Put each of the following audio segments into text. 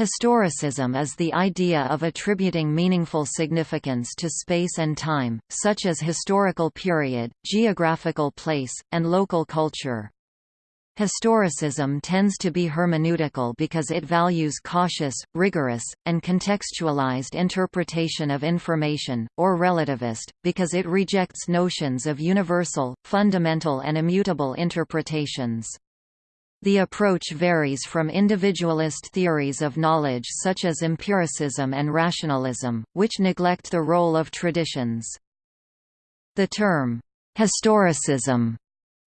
Historicism is the idea of attributing meaningful significance to space and time, such as historical period, geographical place, and local culture. Historicism tends to be hermeneutical because it values cautious, rigorous, and contextualized interpretation of information, or relativist, because it rejects notions of universal, fundamental and immutable interpretations. The approach varies from individualist theories of knowledge such as empiricism and rationalism, which neglect the role of traditions. The term, historicism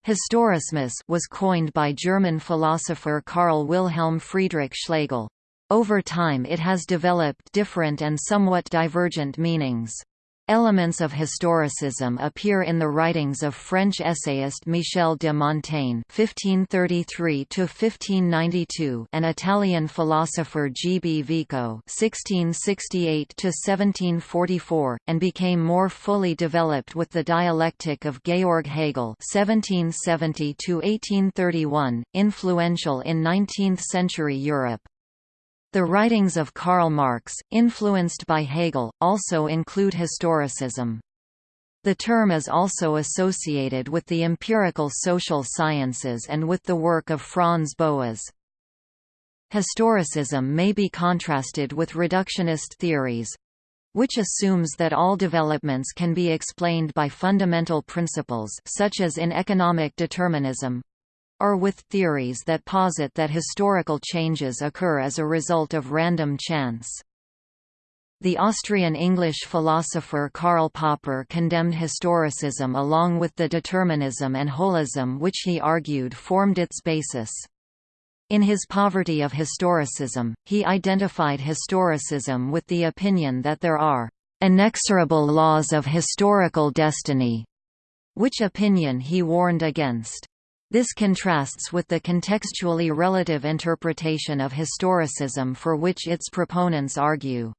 Historismus was coined by German philosopher Karl Wilhelm Friedrich Schlegel. Over time it has developed different and somewhat divergent meanings. Elements of historicism appear in the writings of French essayist Michel de Montaigne (1533–1592) and Italian philosopher G. B. Vico (1668–1744), and became more fully developed with the dialectic of Georg Hegel (1770–1831), influential in 19th-century Europe. The writings of Karl Marx, influenced by Hegel, also include historicism. The term is also associated with the empirical social sciences and with the work of Franz Boas. Historicism may be contrasted with reductionist theories, which assumes that all developments can be explained by fundamental principles such as in economic determinism, or with theories that posit that historical changes occur as a result of random chance. The Austrian-English philosopher Karl Popper condemned historicism along with the determinism and holism which he argued formed its basis. In his Poverty of Historicism, he identified historicism with the opinion that there are inexorable laws of historical destiny, which opinion he warned against. This contrasts with the contextually relative interpretation of historicism for which its proponents argue.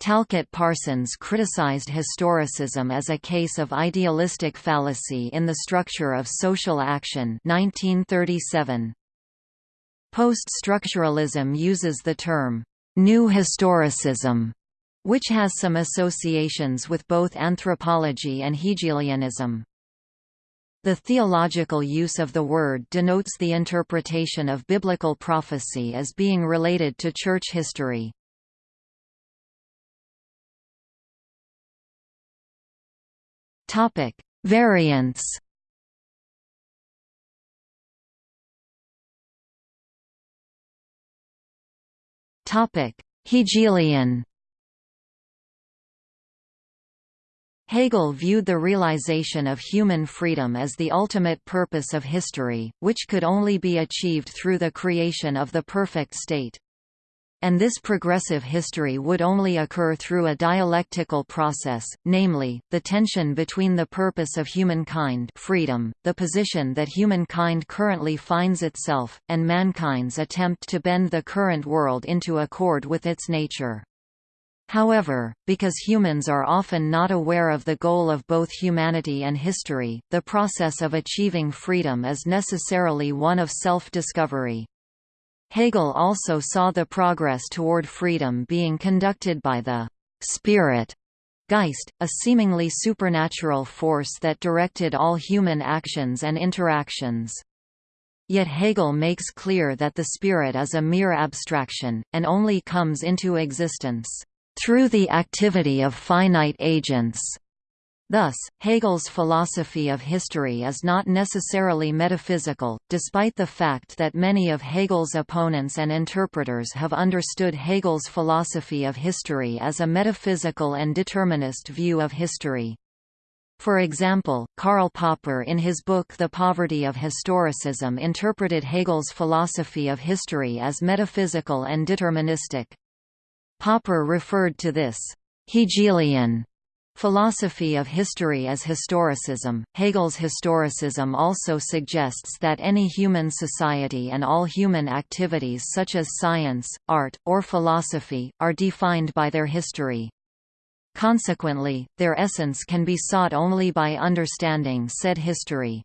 Talcott Parsons criticized historicism as a case of idealistic fallacy in the structure of social action 1937. Post-structuralism uses the term, "'new historicism' which has some associations with both anthropology and Hegelianism. The theological use of the word denotes the interpretation of biblical prophecy as being related to church history. Topic: Variants. Topic: Hegelian. Hegel viewed the realization of human freedom as the ultimate purpose of history, which could only be achieved through the creation of the perfect state. And this progressive history would only occur through a dialectical process, namely, the tension between the purpose of humankind freedom, the position that humankind currently finds itself, and mankind's attempt to bend the current world into accord with its nature. However, because humans are often not aware of the goal of both humanity and history, the process of achieving freedom is necessarily one of self-discovery. Hegel also saw the progress toward freedom being conducted by the «spirit» Geist, a seemingly supernatural force that directed all human actions and interactions. Yet Hegel makes clear that the spirit is a mere abstraction, and only comes into existence through the activity of finite agents. Thus, Hegel's philosophy of history is not necessarily metaphysical, despite the fact that many of Hegel's opponents and interpreters have understood Hegel's philosophy of history as a metaphysical and determinist view of history. For example, Karl Popper in his book The Poverty of Historicism interpreted Hegel's philosophy of history as metaphysical and deterministic. Popper referred to this Hegelian philosophy of history as historicism. Hegel's historicism also suggests that any human society and all human activities such as science, art, or philosophy, are defined by their history. Consequently, their essence can be sought only by understanding said history.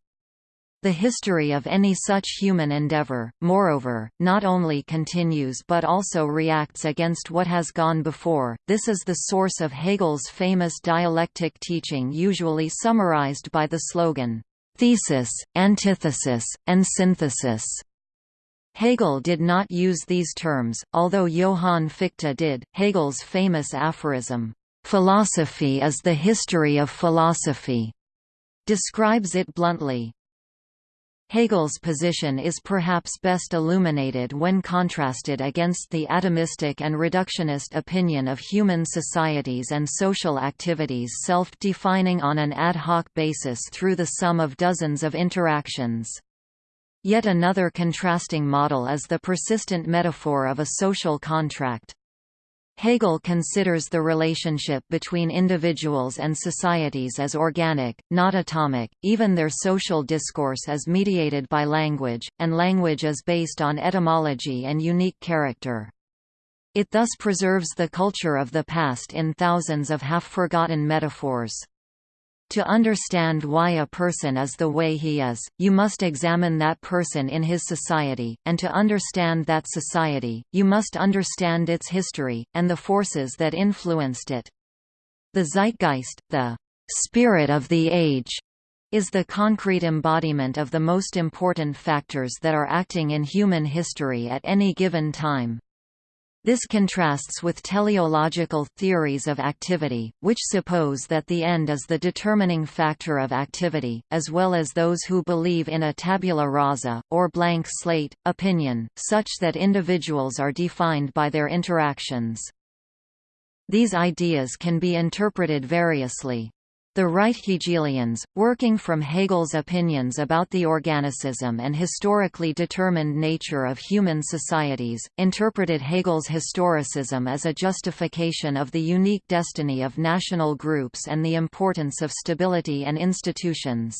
The history of any such human endeavor, moreover, not only continues but also reacts against what has gone before. This is the source of Hegel's famous dialectic teaching usually summarized by the slogan, thesis, antithesis, and synthesis. Hegel did not use these terms, although Johann Fichte did. Hegel's famous aphorism, Philosophy is the history of philosophy, describes it bluntly. Hegel's position is perhaps best illuminated when contrasted against the atomistic and reductionist opinion of human societies and social activities self-defining on an ad hoc basis through the sum of dozens of interactions. Yet another contrasting model is the persistent metaphor of a social contract. Hegel considers the relationship between individuals and societies as organic, not atomic, even their social discourse is mediated by language, and language is based on etymology and unique character. It thus preserves the culture of the past in thousands of half-forgotten metaphors. To understand why a person is the way he is, you must examine that person in his society, and to understand that society, you must understand its history, and the forces that influenced it. The zeitgeist, the spirit of the age, is the concrete embodiment of the most important factors that are acting in human history at any given time. This contrasts with teleological theories of activity, which suppose that the end is the determining factor of activity, as well as those who believe in a tabula rasa, or blank slate, opinion, such that individuals are defined by their interactions. These ideas can be interpreted variously. The right Hegelians, working from Hegel's opinions about the organicism and historically determined nature of human societies, interpreted Hegel's historicism as a justification of the unique destiny of national groups and the importance of stability and institutions.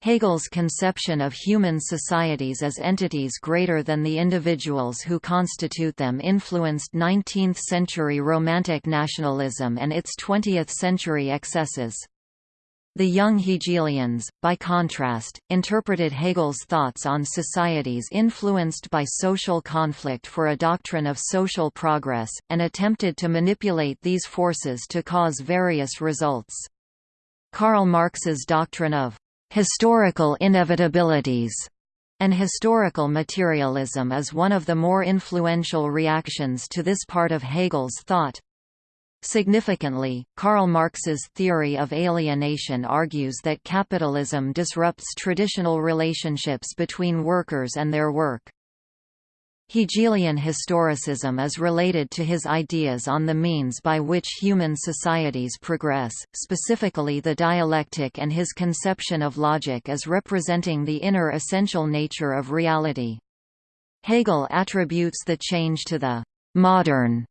Hegel's conception of human societies as entities greater than the individuals who constitute them influenced 19th-century Romantic nationalism and its 20th-century excesses. The young Hegelians, by contrast, interpreted Hegel's thoughts on societies influenced by social conflict for a doctrine of social progress, and attempted to manipulate these forces to cause various results. Karl Marx's doctrine of historical inevitabilities, and historical materialism is one of the more influential reactions to this part of Hegel's thought. Significantly, Karl Marx's theory of alienation argues that capitalism disrupts traditional relationships between workers and their work. Hegelian historicism is related to his ideas on the means by which human societies progress, specifically the dialectic and his conception of logic as representing the inner essential nature of reality. Hegel attributes the change to the «modern»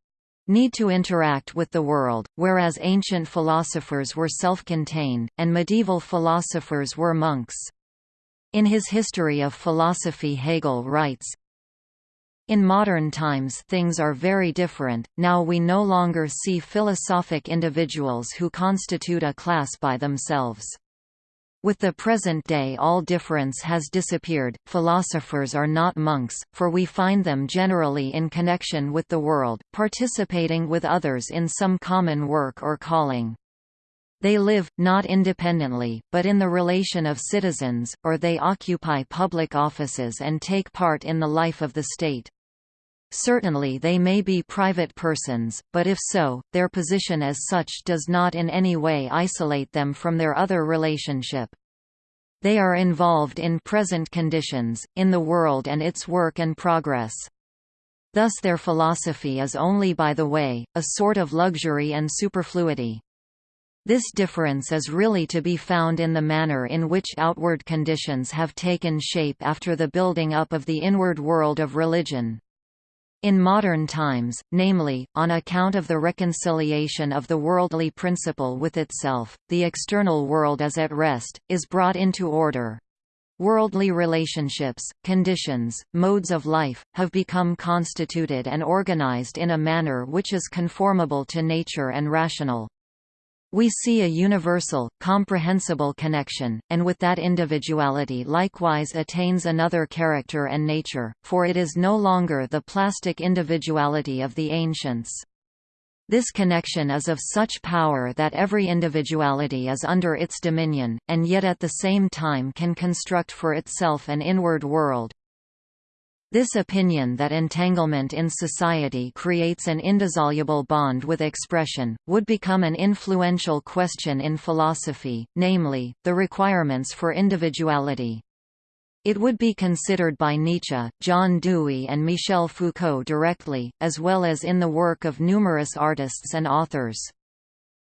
need to interact with the world, whereas ancient philosophers were self-contained, and medieval philosophers were monks. In his History of Philosophy Hegel writes, in modern times things are very different, now we no longer see philosophic individuals who constitute a class by themselves. With the present day all difference has disappeared, philosophers are not monks, for we find them generally in connection with the world, participating with others in some common work or calling. They live, not independently, but in the relation of citizens, or they occupy public offices and take part in the life of the state. Certainly they may be private persons, but if so, their position as such does not in any way isolate them from their other relationship. They are involved in present conditions, in the world and its work and progress. Thus their philosophy is only by the way, a sort of luxury and superfluity. This difference is really to be found in the manner in which outward conditions have taken shape after the building up of the inward world of religion. In modern times, namely, on account of the reconciliation of the worldly principle with itself, the external world is at rest, is brought into order. Worldly relationships, conditions, modes of life, have become constituted and organized in a manner which is conformable to nature and rational. We see a universal, comprehensible connection, and with that individuality likewise attains another character and nature, for it is no longer the plastic individuality of the ancients. This connection is of such power that every individuality is under its dominion, and yet at the same time can construct for itself an inward world, this opinion that entanglement in society creates an indissoluble bond with expression, would become an influential question in philosophy, namely, the requirements for individuality. It would be considered by Nietzsche, John Dewey and Michel Foucault directly, as well as in the work of numerous artists and authors.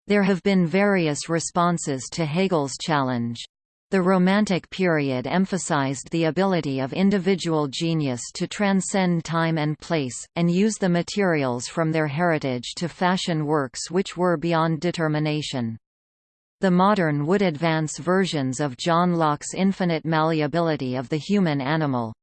There have been various responses to Hegel's challenge. The Romantic period emphasized the ability of individual genius to transcend time and place, and use the materials from their heritage to fashion works which were beyond determination. The modern would advance versions of John Locke's infinite malleability of the human animal,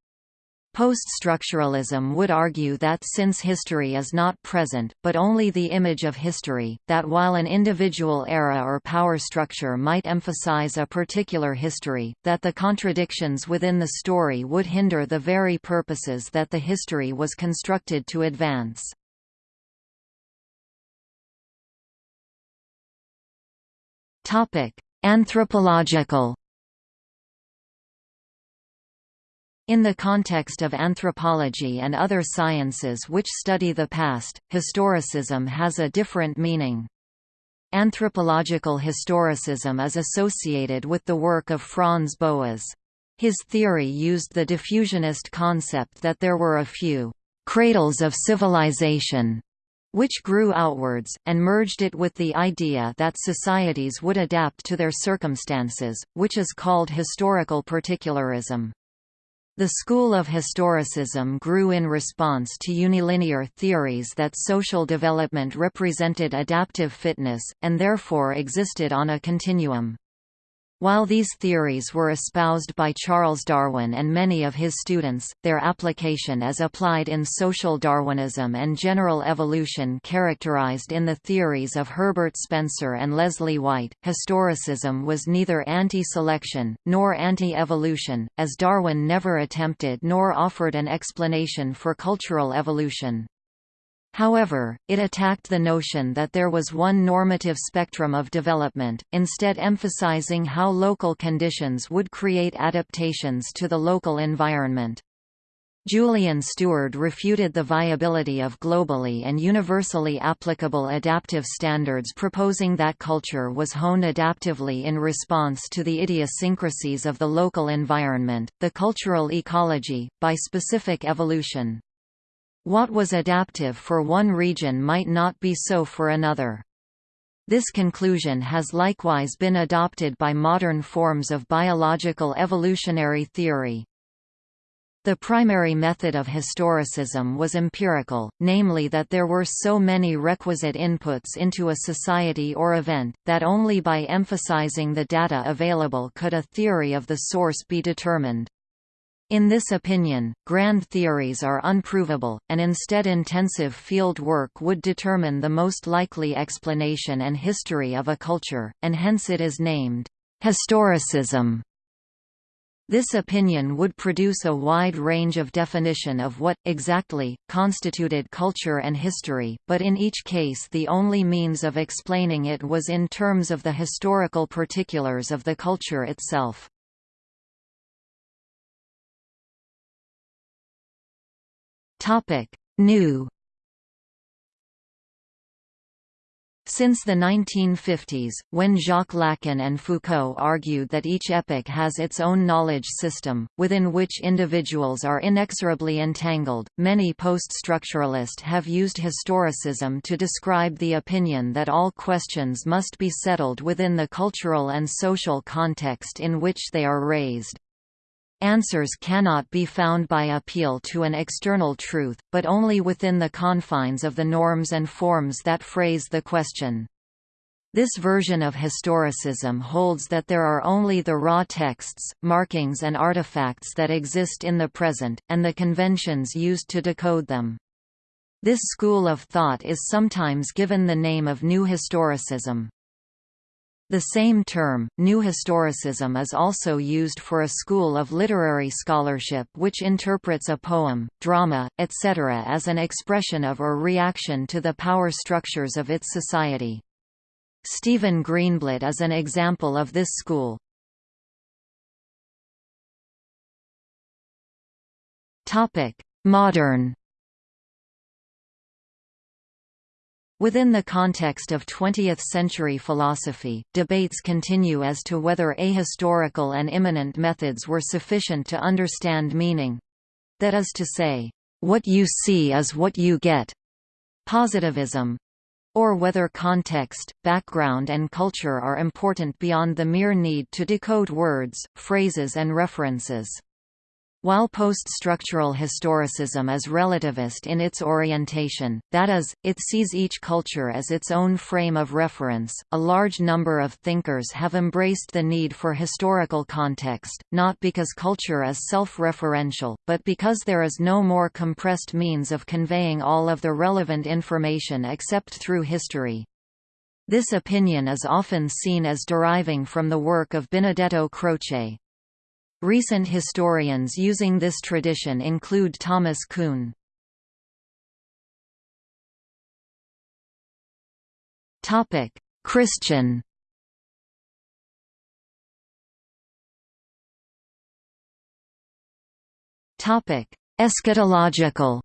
Post-structuralism would argue that since history is not present, but only the image of history, that while an individual era or power structure might emphasize a particular history, that the contradictions within the story would hinder the very purposes that the history was constructed to advance. Anthropological In the context of anthropology and other sciences which study the past, historicism has a different meaning. Anthropological historicism is associated with the work of Franz Boas. His theory used the diffusionist concept that there were a few cradles of civilization which grew outwards, and merged it with the idea that societies would adapt to their circumstances, which is called historical particularism. The school of historicism grew in response to unilinear theories that social development represented adaptive fitness, and therefore existed on a continuum. While these theories were espoused by Charles Darwin and many of his students, their application as applied in social Darwinism and general evolution characterized in the theories of Herbert Spencer and Leslie White. Historicism was neither anti-selection, nor anti-evolution, as Darwin never attempted nor offered an explanation for cultural evolution. However, it attacked the notion that there was one normative spectrum of development, instead emphasizing how local conditions would create adaptations to the local environment. Julian Steward refuted the viability of globally and universally applicable adaptive standards proposing that culture was honed adaptively in response to the idiosyncrasies of the local environment, the cultural ecology, by specific evolution. What was adaptive for one region might not be so for another. This conclusion has likewise been adopted by modern forms of biological evolutionary theory. The primary method of historicism was empirical, namely that there were so many requisite inputs into a society or event, that only by emphasizing the data available could a theory of the source be determined. In this opinion, grand theories are unprovable, and instead intensive field work would determine the most likely explanation and history of a culture, and hence it is named historicism. This opinion would produce a wide range of definition of what, exactly, constituted culture and history, but in each case the only means of explaining it was in terms of the historical particulars of the culture itself. Topic: New Since the 1950s, when Jacques Lacan and Foucault argued that each epoch has its own knowledge system, within which individuals are inexorably entangled, many post-structuralists have used historicism to describe the opinion that all questions must be settled within the cultural and social context in which they are raised. Answers cannot be found by appeal to an external truth, but only within the confines of the norms and forms that phrase the question. This version of historicism holds that there are only the raw texts, markings and artifacts that exist in the present, and the conventions used to decode them. This school of thought is sometimes given the name of New Historicism. The same term, New Historicism is also used for a school of literary scholarship which interprets a poem, drama, etc. as an expression of or reaction to the power structures of its society. Stephen Greenblatt is an example of this school. Modern Within the context of 20th-century philosophy, debates continue as to whether ahistorical and immanent methods were sufficient to understand meaning. That is to say, what you see is what you get. Positivism, or whether context, background and culture are important beyond the mere need to decode words, phrases and references. While post-structural historicism is relativist in its orientation, that is, it sees each culture as its own frame of reference, a large number of thinkers have embraced the need for historical context, not because culture is self-referential, but because there is no more compressed means of conveying all of the relevant information except through history. This opinion is often seen as deriving from the work of Benedetto Croce, Recent historians using this tradition include Thomas Kuhn. Topic: Christian Topic: Eschatological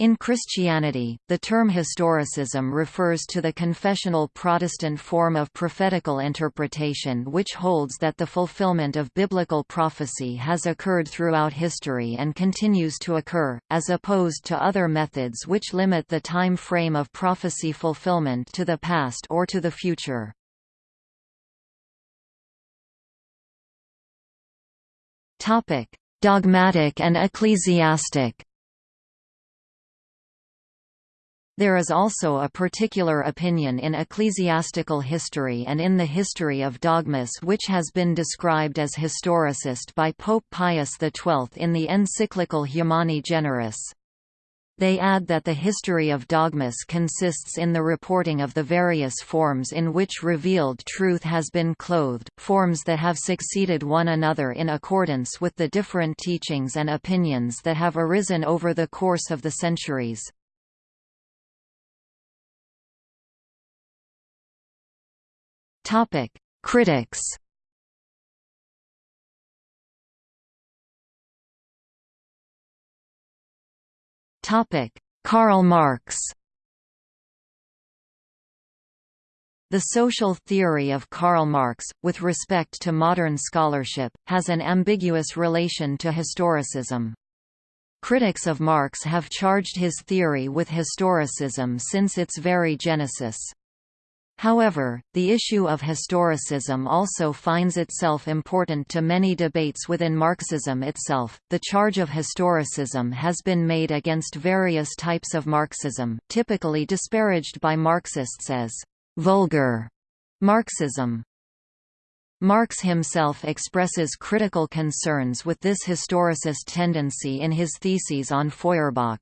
in Christianity, the term historicism refers to the confessional Protestant form of prophetical interpretation which holds that the fulfillment of biblical prophecy has occurred throughout history and continues to occur, as opposed to other methods which limit the time frame of prophecy fulfillment to the past or to the future. Dogmatic and ecclesiastic There is also a particular opinion in ecclesiastical history and in the history of dogmas which has been described as historicist by Pope Pius XII in the encyclical Humani Generis. They add that the history of dogmas consists in the reporting of the various forms in which revealed truth has been clothed, forms that have succeeded one another in accordance with the different teachings and opinions that have arisen over the course of the centuries. Topic: Critics. Topic: Karl Marx. The social theory of Karl Marx, with respect to modern scholarship, has an ambiguous relation to historicism. Critics of Marx have charged his theory with historicism since its very genesis. However, the issue of historicism also finds itself important to many debates within Marxism itself. The charge of historicism has been made against various types of Marxism, typically disparaged by Marxists as vulgar Marxism. Marx himself expresses critical concerns with this historicist tendency in his theses on Feuerbach.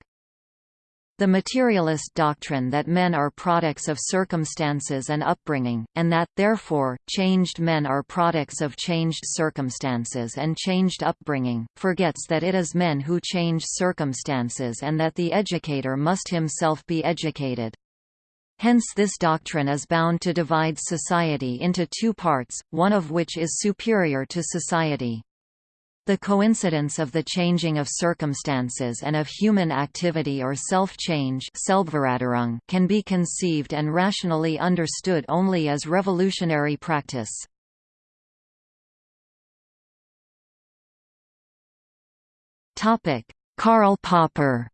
The materialist doctrine that men are products of circumstances and upbringing, and that, therefore, changed men are products of changed circumstances and changed upbringing, forgets that it is men who change circumstances and that the educator must himself be educated. Hence this doctrine is bound to divide society into two parts, one of which is superior to society. The coincidence of the changing of circumstances and of human activity or self-change can be conceived and rationally understood only as revolutionary practice. Karl Popper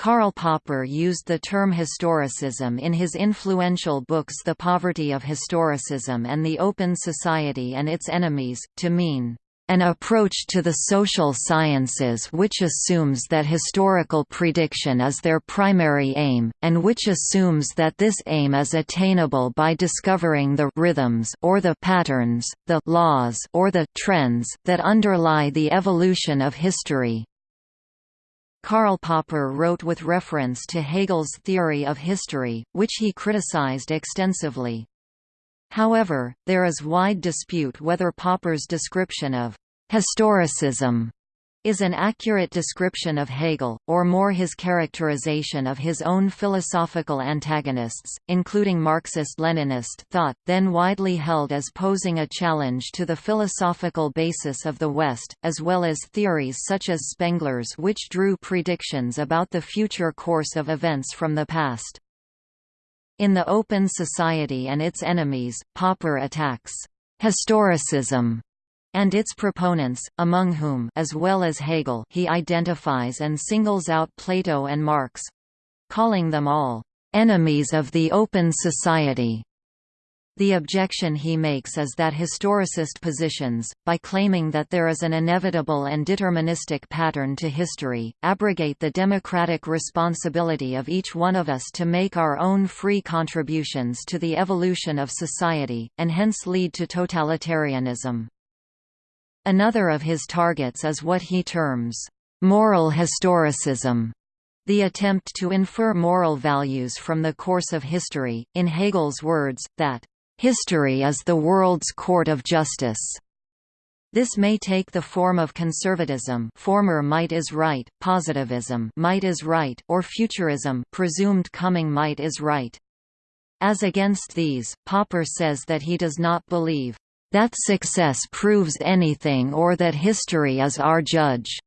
Karl Popper used the term historicism in his influential books The Poverty of Historicism and The Open Society and Its Enemies, to mean an approach to the social sciences which assumes that historical prediction is their primary aim, and which assumes that this aim is attainable by discovering the rhythms or the patterns, the laws or the trends that underlie the evolution of history. Karl Popper wrote with reference to Hegel's theory of history, which he criticized extensively. However, there is wide dispute whether Popper's description of historicism is an accurate description of Hegel, or more his characterization of his own philosophical antagonists, including Marxist-Leninist thought, then widely held as posing a challenge to the philosophical basis of the West, as well as theories such as Spengler's which drew predictions about the future course of events from the past. In The Open Society and Its Enemies, Popper attacks historicism and its proponents, among whom as well as Hegel he identifies and singles out Plato and Marx calling them all enemies of the open society. The objection he makes is that historicist positions, by claiming that there is an inevitable and deterministic pattern to history, abrogate the democratic responsibility of each one of us to make our own free contributions to the evolution of society, and hence lead to totalitarianism. Another of his targets is what he terms, "...moral historicism", the attempt to infer moral values from the course of history, in Hegel's words, that, "...history is the world's court of justice." This may take the form of conservatism former might is right, positivism might is right, or futurism presumed coming might is right. As against these, Popper says that he does not believe that success proves anything or that history is our judge.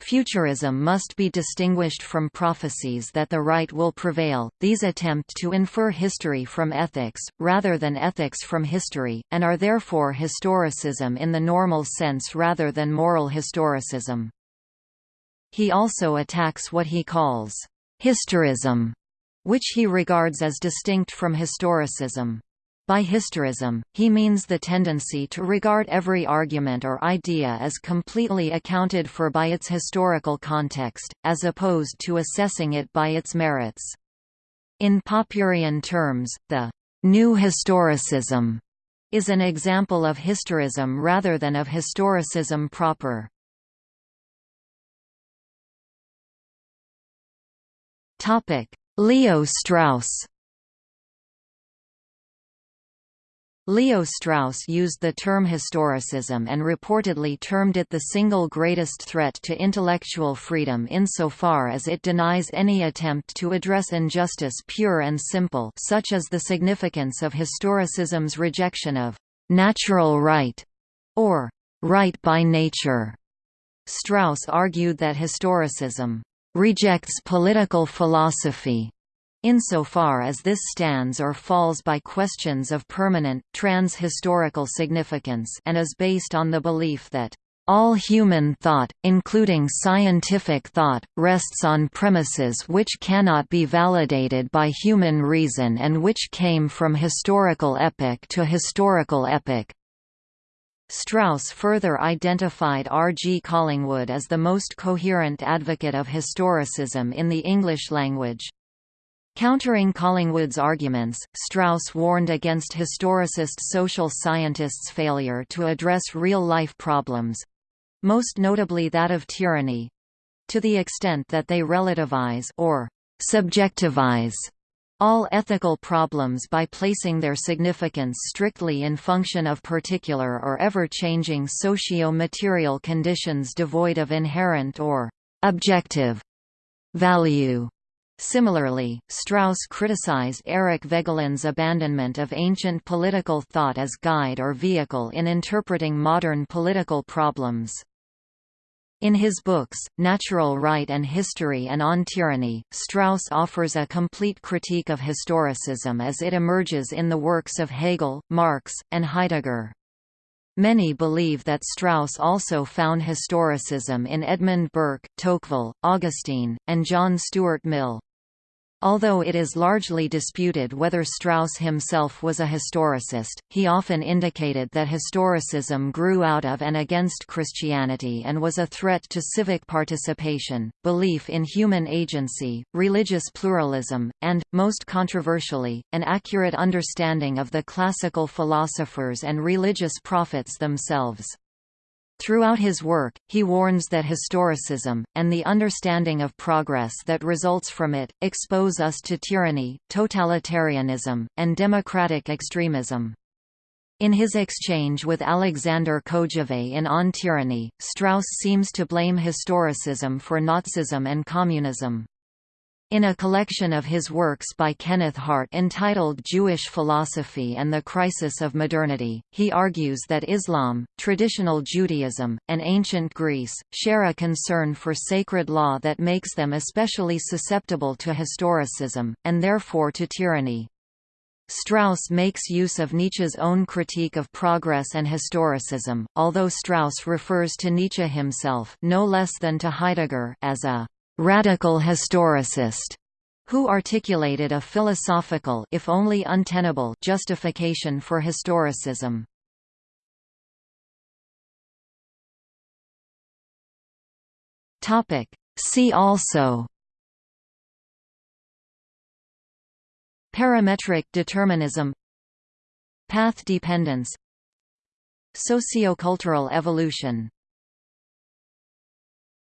Futurism must be distinguished from prophecies that the right will prevail, these attempt to infer history from ethics, rather than ethics from history, and are therefore historicism in the normal sense rather than moral historicism. He also attacks what he calls historism, which he regards as distinct from historicism. By historism, he means the tendency to regard every argument or idea as completely accounted for by its historical context, as opposed to assessing it by its merits. In Popperian terms, the «new historicism» is an example of historism rather than of historicism proper. Leo Strauss Leo Strauss used the term historicism and reportedly termed it the single greatest threat to intellectual freedom insofar as it denies any attempt to address injustice pure and simple such as the significance of historicism's rejection of «natural right» or «right by nature». Strauss argued that historicism «rejects political philosophy» insofar as this stands or falls by questions of permanent, trans-historical significance and is based on the belief that all human thought, including scientific thought, rests on premises which cannot be validated by human reason and which came from historical epoch to historical epoch. Strauss further identified R. G. Collingwood as the most coherent advocate of historicism in the English language. Countering Collingwood's arguments, Strauss warned against historicist social scientists' failure to address real-life problems—most notably that of tyranny—to the extent that they relativize or subjectivize all ethical problems by placing their significance strictly in function of particular or ever-changing socio-material conditions devoid of inherent or objective value. Similarly, Strauss criticized Eric Voegelin's abandonment of ancient political thought as guide or vehicle in interpreting modern political problems. In his books, Natural Right and History and On Tyranny, Strauss offers a complete critique of historicism as it emerges in the works of Hegel, Marx, and Heidegger. Many believe that Strauss also found historicism in Edmund Burke, Tocqueville, Augustine, and John Stuart Mill. Although it is largely disputed whether Strauss himself was a historicist, he often indicated that historicism grew out of and against Christianity and was a threat to civic participation, belief in human agency, religious pluralism, and, most controversially, an accurate understanding of the classical philosophers and religious prophets themselves. Throughout his work, he warns that historicism, and the understanding of progress that results from it, expose us to tyranny, totalitarianism, and democratic extremism. In his exchange with Alexander Kojève in On Tyranny, Strauss seems to blame historicism for Nazism and communism. In a collection of his works by Kenneth Hart entitled Jewish Philosophy and the Crisis of Modernity, he argues that Islam, traditional Judaism, and ancient Greece, share a concern for sacred law that makes them especially susceptible to historicism, and therefore to tyranny. Strauss makes use of Nietzsche's own critique of progress and historicism, although Strauss refers to Nietzsche himself no less than to Heidegger as a «radical historicist» who articulated a philosophical if only untenable justification for historicism. Topic See also Parametric determinism Path dependence Sociocultural evolution